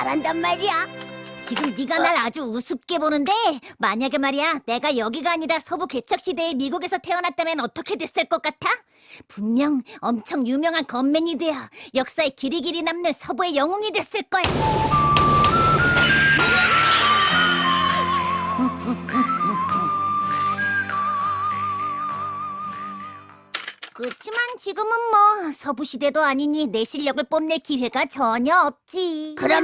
잘한단 말이야. 지금 네가 날 아주 우습게 보는데 만약에 말이야 내가 여기가 아니라 서부 개척 시대에 미국에서 태어났다면 어떻게 됐을 것 같아? 분명 엄청 유명한 건맨이 되어 역사에 길이 길이 남는 서부의 영웅이 됐을 거야. 그렇지만 지금은 뭐 서부 시대도 아니니 내 실력을 뽐낼 기회가 전혀 없지. 그럼